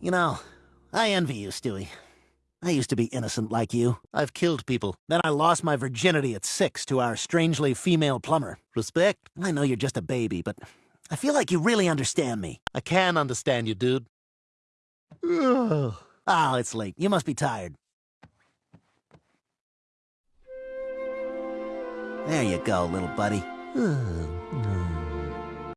You know, I envy you, Stewie. I used to be innocent like you. I've killed people. Then I lost my virginity at six to our strangely female plumber. Respect? I know you're just a baby, but I feel like you really understand me. I can understand you, dude. Oh, it's late. You must be tired. There you go, little buddy.